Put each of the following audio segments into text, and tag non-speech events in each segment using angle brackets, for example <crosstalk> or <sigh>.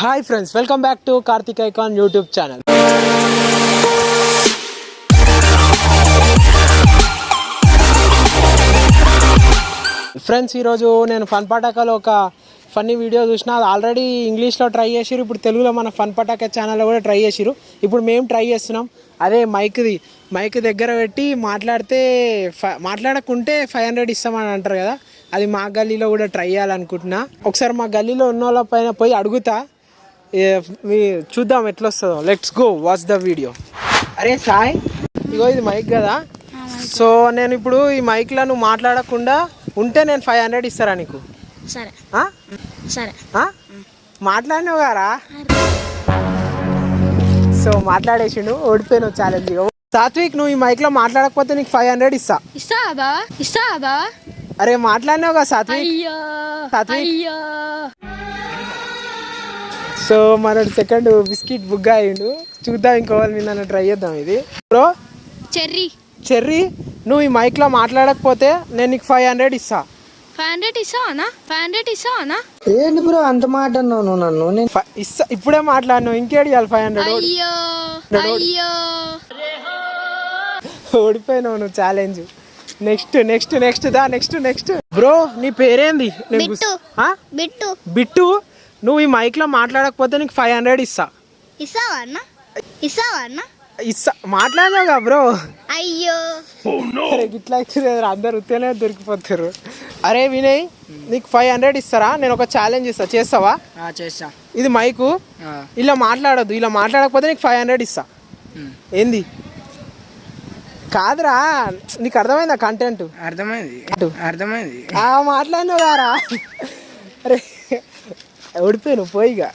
Hi friends welcome back to Karthik icon YouTube channel. Friends ఈరోజు నేను fun పటాకాలో ఒక funny video చూసిన. అది ఆల్రెడీ ఇంగ్లీష్లో ట్రై చేసిరు ఇప్పుడు తెలుగులో మన ఫన్ పటాకా ఛానల్లో కూడా ట్రై చేసిరు ఇప్పుడు మేము ట్రై చేస్తున్నాం. అదే మైక్ది మైక్ దగ్గర పెట్టి మాట్లాడితే ఫ- మాట్లాడకుంటే ఫైవ్ హండ్రెడ్ ఇస్తామని అంటారు కదా. అది మా గల్లీలో కూడా ట్రై చేయాలనుకుంటున్నా. ఒకసారి మా గల్లీలో ఉన్న వాళ్ళ పైన పోయి అడుగుతా. మీ చూద్దాం ఎట్లా వస్తుందో let's go watch the video అరే సాయ్ ఇగో ఇది మైక్ కదా. సో నేను ఇప్పుడు ఈ మైక్లో నువ్వు మాట్లాడకుండా ఉంటే నేను ఫైవ్ హండ్రెడ్ ఇస్తారా నీకు? సరే? సరే? మాట్లాడినావు గారా? సో మాట్లాడేసిండు ఓడిపోయినావు ఛాలెంజ్ సాత్విక్ నువ్వు ఈ మైక్లో మాట్లాడకపోతే నీకు ఫైవ్ హండ్రెడ్ ఇస్తా. బావా బావా. అరే మాట్లాడినావు కదా సాత్విక్? సాత్విక్? సో మన సెకండ్ బిస్కెట్ బుగ్గ అయ్యిండు చూద్దాం ఇంకో వాళ్ళు నిన్న ట్రై చేద్దాం ఇది. Bro cherry. చెర్రీ నువ్వు ఈ మైక్లో మాట్లాడకపోతే నేను నీకు ఫైవ్ హండ్రెడ్ ఇస్తా. ఫైవ్ హండ్రెడ్ ఇస్తావానా ఫైవ్ హండ్రెడ్ ఇస్తావానా ఏంటి బ్రో అంత మాట అన్నావు నువ్వు నన్ను? నేను ఇస్తా ఇప్పుడే మాట్లాడినావు ఇంకేడు ఇవ్వాలి ఫైవ్ హండ్రెడ్ అయ్యో అయ్యో. ఓడిపోయినావు నువ్వు ఛాలెంజ్ నెక్స్ట్ నెక్స్ట్ నెక్స్ట్ దా నెక్స్ట్ నెక్స్ట్ బ్రో నీ పేరేంది? బిట్టు. బిట్టు? నువ్వు ఈ మైక్లో మాట్లాడకపోతే నీకు ఫైవ్ హండ్రెడ్ ఇస్తా. ఇస్తావా అన్న? ఇస్తావా అన్న? ఇస్తా. మాట్లాడినావుగా బ్రో. అయ్యో. అరే గిట్లా అయితే అందరు ఉత్తేనే దొరికిపోతారు. అరే వినయ్ నీకు ఫైవ్ హండ్రెడ్ ఇస్తారా? నేను ఒక ఛాలెంజ్ ఇస్తా చేస్తావా? చేస్తా. ఇది మైకు. ఇలా మాట్లాడొద్దు. ఇలా మాట్లాడకపోతే నీకు ఫైవ్ హండ్రెడ్ ఇస్తా. ఏంది? కాదురా. నీకు అర్థమైందా కంటెంట్ అర్థమైంది. అర్థమైంది. ఆ మాట్లాడినావు కారా అరే ఓడిపోయాను పోయిగా.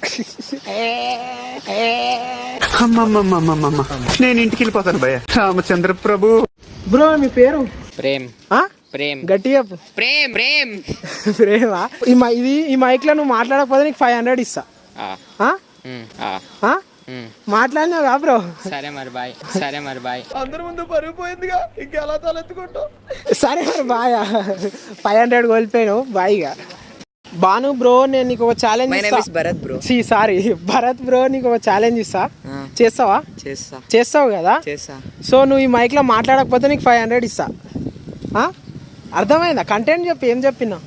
నేను ఇంటికి వెళ్ళిపోతాను భయ్య. రామచంద్ర ప్రభు. బ్రో మీ పేరు? ప్రేమ్. ఆ? ప్రేమ్. గట్టి చెప్పు. ప్రేమ్ ప్రేమ్. ప్రేమా? ఈ మై ఇది ఈ మైక్లో నువ్వు మాట్లాడకపోతే నీకు ఫైవ్ హండ్రెడ్ ఇస్తా. మాట్లాడినావు కా బ్రో. సరే మరి బాయ్ సరే మరి బాయ్. సరే మరి బాయ్. ఫైవ్ హండ్రెడ్ కోల్పోయాను బాయ్గా. బాను బ్రో నేను నీకు ఒక challenge my name is Bharat bro C sorry Bharat bro నీకు ఒక ఛాలెంజ్ ఇస్తా. చేస్తావా? చేస్తా. చేస్తావు కదా? చేస్తా. సో నువ్వు ఈ మైక్లో మాట్లాడకపోతే నీకు ఫైవ్ హండ్రెడ్ ఇస్తా. ఆ? అర్థమైందా? కంటెంట్ చెప్పి ఏం చెప్పినా?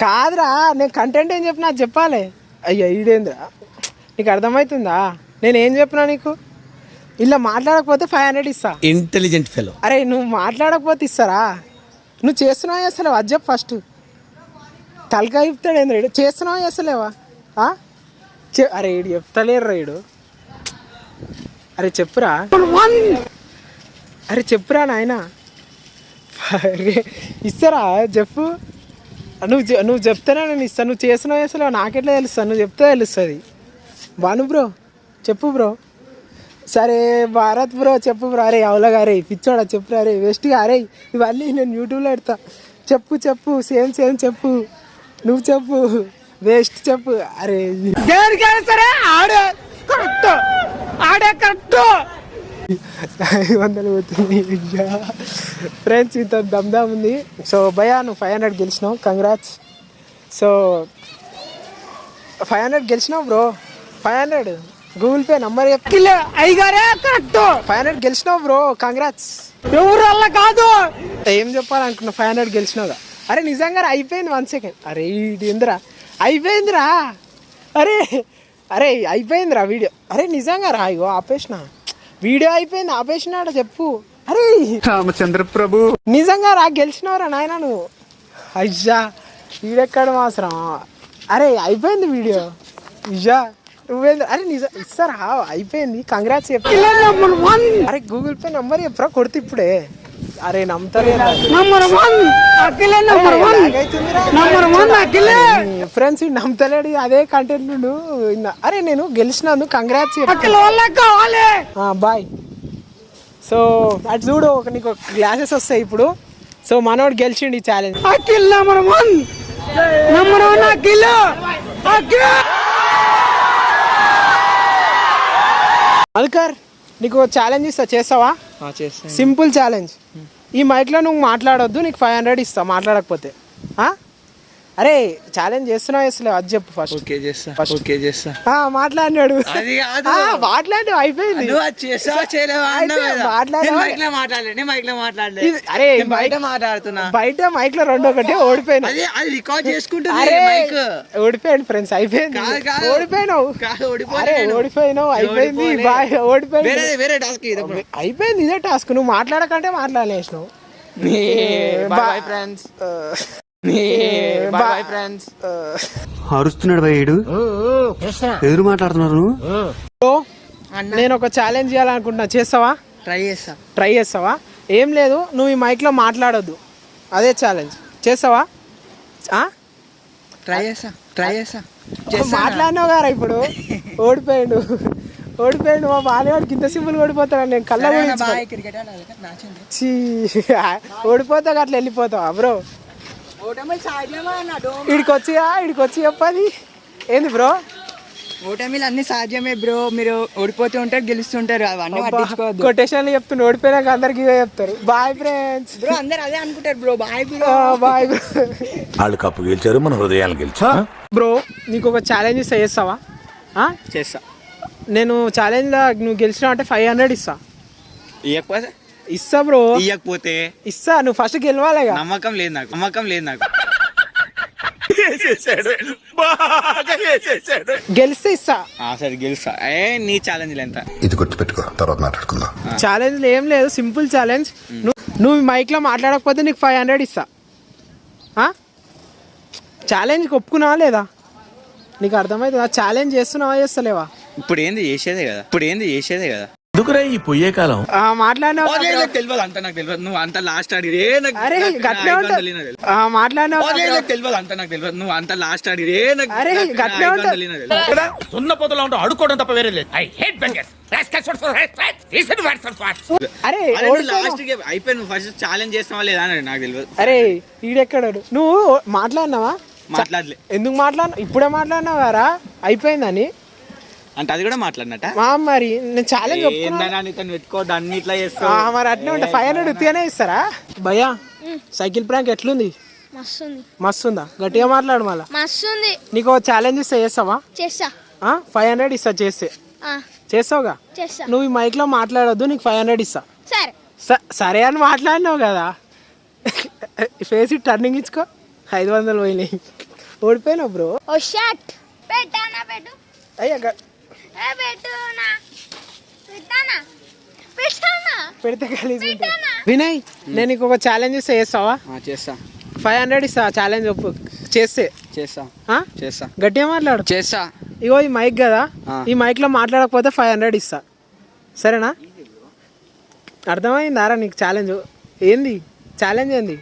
కాదురా నేను కంటెంట్ ఏం చెప్పినా అది చెప్పాలి. అయ్యా ఈడేంద్రా నీకు అర్థమవుతుందా నేను ఏం చెప్పినా నీకు? ఇలా మాట్లాడకపోతే ఫైవ్ హండ్రెడ్ ఇస్తా. ఇంటెలిజెంట్ ఫెలో అరే నువ్వు మాట్లాడకపోతే ఇస్తారా? నువ్వు చేస్తున్నావు అసలు అది చెప్పు ఫస్ట్ తలకాయ చెప్తాడు ఏంది రేడు? చేస్తున్నావా చేస్తలేవా? ఆ? అరే ఈడు చెప్తలేరు రేడు అరే చెప్పురా. అరే చెప్పురా నాయన. అరే ఇస్తారా? చెప్పు. నువ్వు నువ్వు చెప్తేనే నేను ఇస్తాను నువ్వు చేస్తున్నావు చేస్తలేవా? నాకెట్లా తెలుస్తాను నువ్వు చెప్తే తెలుస్తుంది. బాను బ్రో చెప్పు బ్రో. సరే భారత్ బ్రో చెప్పు బ్రో. అరే అవలగా గారే పిచ్చోడా చెప్పురా అరే వెస్ట్గా అరే ఇవన్నీ నేను యూట్యూబ్లో పెడతా. చెప్పు చెప్పు సేమ్ సేమ్ చెప్పు. నువ్వు చెప్పు. వేస్ట్ చెప్పు. అరే దేనికైనా సరే ఆడే. కరెక్ట్. ఆడే కరెక్ట్. ఐదు వందలు పోతుంది. ఫ్రెండ్స్ ఇంత దమ్దామ్ ఉంది. సో భయా నువ్వు ఫైవ్ హండ్రెడ్ గెలిచినావు. Congrats so five hundred గెలిచినావు bro five hundred Google Pay number అయ్యగారే correct. Five hundred గెలిచినావు బ్రో కంగ్రాట్స్ ఎవరు వల్ల కాదు. ఏం చెప్పాలనుకున్నా ఫైవ్ హండ్రెడ్ గెలిచినావుగా. అరే నిజంగా రా, అయిపోయింది వన్ సెకండ్ అరే ఇది ఏందిరా? అయిపోయిందిరా. అరే అరే అయిపోయిందిరా వీడియో అరే నిజంగా రా ఇగో ఆపేసిన. వీడియో అయిపోయింది ఆపేసినాడ చెప్పు. అరే రామచంద్ర ప్రభు నిజంగా రా గెలిచినవరా నాయన నువ్వు? అయ్యా వీడెక్కడ మాత్రం అరే అయిపోయింది వీడియో ఇయ్యా నువ్వేంది? అరే నిజం ఇస్తారా అయిపోయింది. కంగ్రాట్స్ చెప్పు. అరే గూగుల్ పే నంబర్ చెప్పరా కొడితే ఇప్పుడే. అరే నమ్ముతలేదా ఫ్రెండ్స్ నమ్ముతలేడు అదే కంటెంట్ నుండు అరే నేను గెలిచినందుకు కంగ్రాట్స్ బాయ్ సో అటు చూడు ఒక నీకు గ్లాసెస్ వస్తాయి ఇప్పుడు. సో మనోడు గెలిచిండు ఈ ఛాలెంజ్ అల్కర్ నీకు ఛాలెంజ్ ఇస్తా చేస్తావా? చేస్తా సింపుల్ ఛాలెంజ్. ఈ మైక్లో నువ్వు మాట్లాడొద్దు నీకు ఫైవ్ హండ్రెడ్ ఇస్తా మాట్లాడకపోతే. అరే ఛాలెంజ్ చేస్తున్నావు చేస్తలేవు అది చెప్పు ఫస్ట్ ఓకే చేస్తా ఓకే చేస్తా. మాట్లాడినాడు. అది కాదు. మాట్లాడు అయిపోయింది. నువ్వు అది చేస్తావా చేయలేవా అన్నావు అయితే కదా. మాట్లాడవా? నేను మైక్లో మాట్లాడలే నేను మైక్లో మాట్లాడలే. ఇది- అరే బయట మైక్- మాట్లాడుతున్నా. బయట మైక్లో రెండు ఒకటి ఓడిపోయినా. అది అది రికార్డ్ చేసుకుంటుంది అరే మైక్. ఓడిపోయాడు ఫ్రెండ్స్ అయిపోయింది. ఓడిపోయినావు. అరే. ఓడిపోయినావు అయిపోయింది ఓడిపోయింది. వేరే వేరే టాస్క్. అయిపోయింది ఇదే టాస్క్ నువ్వు మాట్లాడకంటే మాట్లాడలేసినావు. Bye friends bye bye friends అరుస్తున్నాడు భయ్యుడు ఎదురు మాట్లాడుతున్నారు నేను ఒక ఛాలెంజ్ చేయాలనుకుంటున్నా. చేస్తావా? ట్రై చేస్తా. ట్రై చేస్తావా? ఏం లేదు నువ్వు ఈ మైక్లో మాట్లాడొద్దు. అదే ఛాలెంజ్ చేస్తావా? ఆ? ట్రై చేస్తా ట్రై చేస్తా. చేస్తా మాట్లాడినావు గారా ఇప్పుడు? <laughs> ఓడిపోయాడు. ఓడిపోయాడు మా బాలేవాడికి ఇంత సింపుల్ ఓడిపోతాడు నేను కళ్ళ బాయ్ క్రికెట్ ఆడాలి నాచింది చీ ఓడిపోతావు అట్లా వెళ్ళిపోతావా బ్రో ఓటమి సాధ్యమా అన్న డోమ్? ఇడికి వచ్చియా ఇడికి వచ్చి చెప్పది. ఏంది బ్రో? ఓటమిలు అన్ని సాధ్యమే బ్రో. మీరు ఓడిపోతూ ఉంటారు గెలుస్తుంటారు. అవన్నీ పట్టించుకోవద్దు. కొటేషన్లు చెప్తున్నా ఓడిపోయినాక అందరికి ఇవే చెప్తారు. బాయ్ ఫ్రెండ్స్ బ్రో అందరు అదే అనుకుంటారు bro. Bye bro bye bro వాళ్ళు కప్పు గెలిచారు మన హృదయాలు గెలిచా? బ్రో నీకు ఒక ఛాలెంజ్ ఇస్తా చేస్తావా? ఆ? చేస్తా. నేను ఛాలెంజ్లో నువ్వు గెలిచినావు అంటే ఫైవ్ హండ్రెడ్ ఇస్తా. ఇవ్వకపోతే ఇస్తా బ్రో. ఇవ్వకపోతే ఇస్తా నువ్వు ఫస్ట్ గెలవాలిగా. నమ్మకం లేదు నాకు నమ్మకం లేదు నాకు. గెలిస్తే ఇస్తా ఆ, సరే గెలుస్తా. ఏ నీ ఛాలెంజ్ ఎంత? ఇది గుర్తుపెట్టుకో తర్వాత మాట్లాడుకుందాం. ఛాలెంజ్ ఏం లేదు సింపుల్ ఛాలెంజ్ నువ్వు నువ్వు మైక్లో మాట్లాడకపోతే నీకు ఫైవ్ హండ్రెడ్ ఇస్తా ఛాలెంజ్కి ఒప్పుకున్నావా లేదా? నీకు అర్థమవుతుందా? ఛాలెంజ్ చేస్తున్నావా చేస్తలేవా? ఇప్పుడు ఏంది చేసేదే కదా? ఇప్పుడు ఏంది చేసేదే కదా? ఎందుకురా ఈ పొయ్యే కాలం? ఆ, మాట్లాడినావు తెలియదు అంత నాకు తెలియదు. నువ్వు అంత లాస్ట్ నాకు అరే నాకు నా గట్లే ఐదు ఉంటుంది వందలు ఈయన తెలియదు. ఆ, మాట్లాడినావు అదే నాకు తెలియదు అంత నాకు తెలియదు. నువ్వు అంత లాస్ట్ నాకు అరే, నాకు నా గట్లే ఐదు ఉంటుంది. వందలు ఈయన తెలియదు. సున్న పోతలో ఉంటావు అడుకోవడం తప్ప వేరే లేదు. ఐ హేట్ బెంగర్స్ అరే అరే ఓడిపోయినావు. లాస్ట్ అయిపోయి నువ్వు ఫస్ట్ ఛాలెంజ్ చేస్తావా లేదా అని నాకు తెలియదు. అరే ఈడెక్కడాడు? నువ్వు మాట్లాడినావా? మాట్లాడలే. ఎందుకు మాట్లాడినా ఇప్పుడే మాట్లాడినావు గారా అయిపోయిందని? అంటే అది కూడా మాట్లాడినట్ట? మరి నేను ఛాలెంజ్ నీతో పెట్టుకోవద్దు అన్ని ఇట్లా ఆ, చేస్తావు మరి అట్నే ఉంటా. ఫైవ్ హండ్రెడ్ ఉత్తిగానే ఇస్తారా? భయ్యా సైకిల్ ప్రాంక్ ఎట్లుంది? మస్తుంది. మస్తు ఉందా గట్టిగా మాట్లాడు మళ్ళా. మస్తుంది. నీకు ఛాలెంజ్ ఇస్తా చేస్తావా? చేస్తా. ఫైవ్ హండ్రెడ్ ఇస్తా చేస్తే. ఆ, చేస్తావుగా? చేస్తా. నువ్వు ఈ మైక్లో మాట్లాడొద్దు నీకు ఫైవ్ హండ్రెడ్ ఇస్తా. సరే. స- సరే అని మాట్లాడినావు కదా. ఫేస్ టర్నింగ్ ఇచ్చుకో. ఐదు వందలు పోయినాయి. ఓడిపోయినావు బ్రో ఓ షర్ట్ పెట్టానా పెట్టు. అయ్యా పెడితే కలిసి. వినయ్ నేను నీకు ఒక ఛాలెంజ్ ఇస్తా చేస్తావా? చేస్తా. ఫైవ్ హండ్రెడ్ ఇస్తా ఛాలెంజ్ ఒప్పు. చేస్తే. చేస్తా. ఆ? చేస్తా. గట్టిగా మాట్లాడు. చేస్తా. ఇగో ఈ మైక్ కదా. ఈ మైక్లో మాట్లాడకపోతే ఫైవ్ హండ్రెడ్ ఇస్తా. సరేనా? అర్థమైందారా నీకు ఛాలెంజ్ ఏంది? ఛాలెంజ్ ఏంది?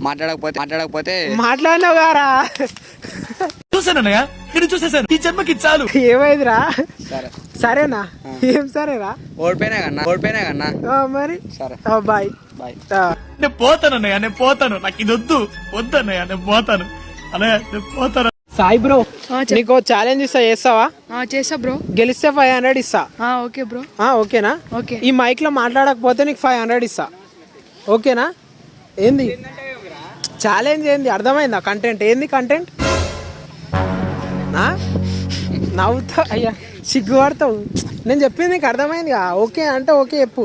మాట్లాడకపోతే మాట్లాడకపోతే మాట్లాడినావు గారా చూసానన్నయ్య ఇది చూసేసాను ఈ జన్మకి చాలు. ఏమైందిరా? సరే. సరేనా? ఏం సరేరా ఓడిపోయినా కన్నా ఓడిపోయినా కన్నా. ఆ, మరి? సరే. బాయ్. బాయ్. నేను పోతానన్నయ్య నేను పోతాను. నాకు ఇది వద్దు. వద్దన్నయ్య నేను పోతాను. అన్నయ్య నేను పోతాను. సాయి బ్రో నీకు ఛాలెంజ్ ఇస్తా చేస్తావా? చేసా బ్రో. గెలిస్తే ఫైవ్ హండ్రెడ్ ఇస్తా. Okay bro. ఆ, ఓకేనా? ఓకే. ఈ మైక్లో మాట్లాడకపోతే నీకు ఫైవ్ హండ్రెడ్ ఇస్తా. ఓకేనా? ఏంది? ఛాలెంజ్ ఏంది? అర్థమైందా? కంటెంట్ ఏంది కంటెంట్ నవ్వుతావు అయ్యా సిగ్గుపడతావు. నేను చెప్పింది నీకు అర్థమైందిగా. ఓకే అంటే ఓకే చెప్పు.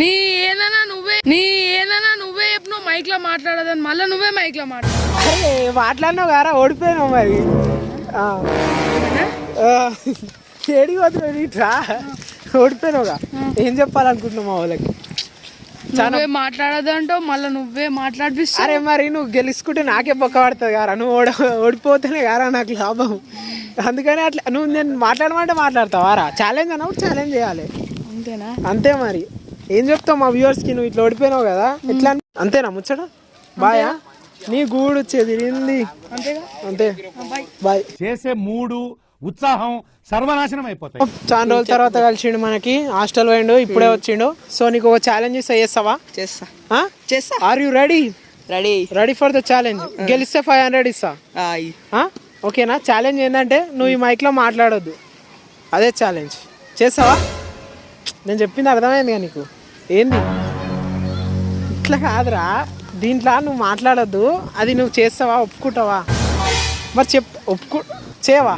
నీ ఏదైనా నువ్వే నీ ఏదైనా నువ్వే చెప్పు నువ్వు మైక్లో మాట్లాడదని మళ్ళీ నువ్వే మైక్లో మాట్లాడు మాట్లాడినావు గారా ఓడిపోయినావు మరి. ఏడికి ఇట్రా ఓడిపోయినావుగా. ఏం చెప్పాలనుకుంటున్నావు మా వాళ్ళకి? నువ్వే మాట్లాడదంటావు మళ్ళీ నువ్వే మాట్లాడిపిస్తావు. అరే మరి నువ్వు గెలుచుకుంటే నాకే బొక్క పడుతుంది గారా. నువ్వు ఓడ ఓడిపోతేనే గారా నాకు లాభం. అందుకని అట్లా నువ్వు నేను మాట్లాడమంటే మాట్లాడతావారా ఛాలెంజ్ అన్నప్పుడు ఛాలెంజ్ చేయాలి. అంతేనా? అంతే మరి. ఏం చెప్తావు మా వ్యూవర్స్కి నువ్వు ఇట్లా ఓడిపోయినావు కదా. ఎట్లా అని- అంతేనా ముచ్చట? బాయా నీ గూడు వచ్చేది అంతే. బాయ్ చేసే మూడు ఉత్సాహం సర్వనాశనం అయిపోతాయి. చాలా రోజుల తర్వాత కలిసిండు మనకి హాస్టల్ పోయిండు ఇప్పుడే వచ్చిండు. సో నీకు ఒక ఛాలెంజ్ ఇస్తా చేస్తావా? చేస్తా. చేస్తా. Are you ready ready ready for the challenge గెలిస్తే ఫైవ్ హండ్రెడ్ ఇస్తా. ఆ? ఓకేనా? ఛాలెంజ్ ఏంటంటే నువ్వు ఈ మైక్లో మాట్లాడొద్దు. అదే ఛాలెంజ్ చేస్తావా? నేను చెప్పింది అర్థమైంది కదా నీకు. ఏంది? ఇట్లా కాదురా. దీంట్లో నువ్వు మాట్లాడొద్దు. అది నువ్వు చేస్తావా? ఒప్పుకుంటావా? మరి చెప్ ఒప్పుకో చేయవా?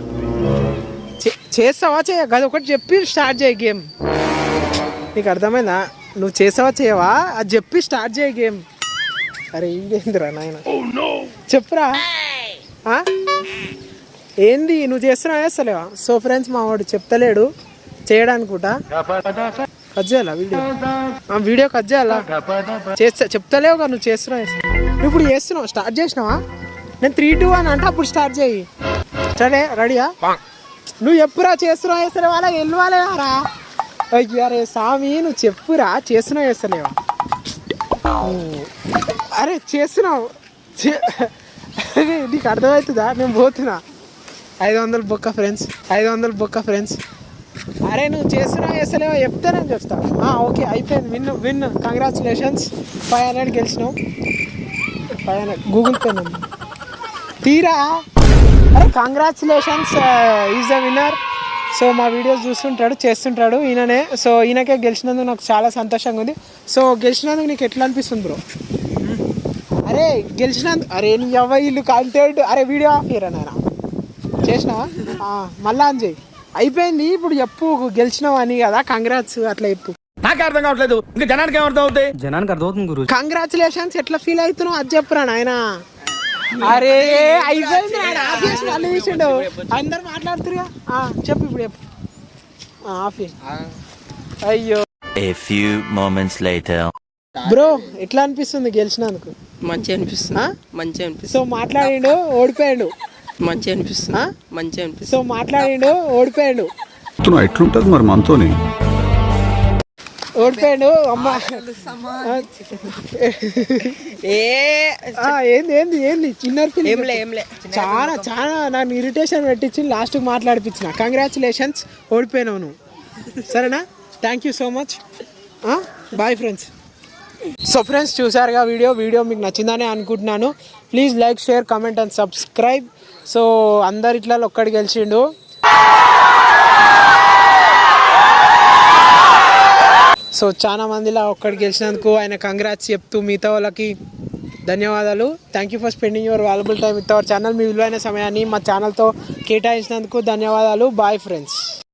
చేస్తావా చేయ అది ఒకటి చెప్పి స్టార్ట్ చేయి గేమ్. నీకు అర్థమైందా? నువ్వు చేసావా చేయవా? అది చెప్పి స్టార్ట్ చేయి గేమ్. అరే ఇదేందిరా నాయన? చెప్పురా. ఆ? ఏంది నువ్వు చేస్తున్నావా చేస్తలేవా? సో ఫ్రెండ్స్ మా వాడు చెప్తలేడు. చేయడానుకుంటా. కట్ చేయాలా వీడియో? వీడియో కట్ చేయాలా? చేస్తా చెప్తలేవు కదా నువ్వు చేస్తున్నావు నువ్వు ఇప్పుడు చేస్తున్నావు? స్టార్ట్ చేసినావా? నేను త్రీ టూ అని అంటే అప్పుడు స్టార్ట్ చేయి. సరే రెడీయా? నువ్వు ఎప్పురా చేస్తున్నావు చేస్తలేవా అలా వెళ్ళవాలేరా అయ్యో అరే స్వామి నువ్వు చెప్పురా చేస్తున్నావు వేస్తలేవా అరే చేస్తున్నావు. చే- అరే నీకు అర్థమవుతుందా? నేను పోతున్నా. ఐదు వందలు బొక్క ఫ్రెండ్స్ ఐదు వందలు బొక్క ఫ్రెండ్స్. అరే నువ్వు చేస్తున్నావు వేస్తలేవా చెప్తే నేను చెప్తా. ఓకే అయిపోయింది. Win win congratulations five hundred గెలిచినావు. Five hundred Google Pay తీరా? అరే congratulations is the winner so మా వీడియోస్ చూస్తుంటాడు చేస్తుంటాడు ఈయననే. సో ఈయనకే గెలిచినందుకు నాకు చాలా సంతోషంగా ఉంది. సో గెలిచినందుకు నీకు ఎట్లా అనిపిస్తుంది బ్రో అరే గెలిచినందుకు అరే నీ అవ్వ ఇల్లు కంటెంట్. అరే వీడియో ఆఫ్ ఇయరా నాయన? చేసినావా? ఆ, మళ్ళా అని చెయ్యి అయిపోయింది ఇప్పుడు చెప్పు గెలిచినావు అని కదా కంగ్రాట్స్ అట్లా చెప్పు. నాకే అర్థం కావట్లేదు. ఇంకా జనానికి ఏమర్థం అవుతాయి జనానికి అర్థమవుతుంది గురు కంగ్రాచులేషన్స్ ఎట్లా ఫీల్ అవుతున్నావు? అది చెప్పురా నాయన. అరే అయిపోయింది ఆఫ్ చేసి అందరు మాట్లాడుతురుగా ఆ, చెప్పు ఇప్పుడు చెప్పు. ఆ, ఆఫ్. అయ్యో. A few moments later. Bro ఎట్లా అనిపిస్తుంది గెలిచినందుకు? మంచిగా అనిపిస్తుంది. ఆ? మంచిగా అనిపిస్తుంది. సో మాట్లాడిండు ఓడిపోయాడు. మంచిగా అనిపిస్తుంది. ఆ? మంచిగా అనిపిస్తుంది. సో మాట్లాడిండు ఓడిపోయాడు. ఎట్లుంటది మరి మనతోని? ఓడిపోయాడు అమ్మ. ఏంది ఏంది ఏంది? చిన్న చాలా చాలా నన్ను ఇరిటేషన్ పెట్టించి లాస్ట్ మాట్లాడిపించిన. కంగ్రాచులేషన్స్ ఓడిపోయినావు నువ్వు. సరేనా? Thank you so much bye friends so friends చూసారుగా వీడియో? వీడియో మీకు నచ్చిందని అనుకుంటున్నాను. Please like share comment and subscribe so అందరు ఇట్లా ఒక్కడి గెలిచిండు. సో చాలా మందిలా ఒక్కడికి గెలిచినందుకు ఆయన కంగ్రాట్స్ చెప్తూ మిగతా వాళ్ళకి ధన్యవాదాలు. Thank you for spending your valuable time with our channel మీ విలువైన సమయాన్ని మా ఛానల్తో కేటాయించినందుకు ధన్యవాదాలు. Bye friends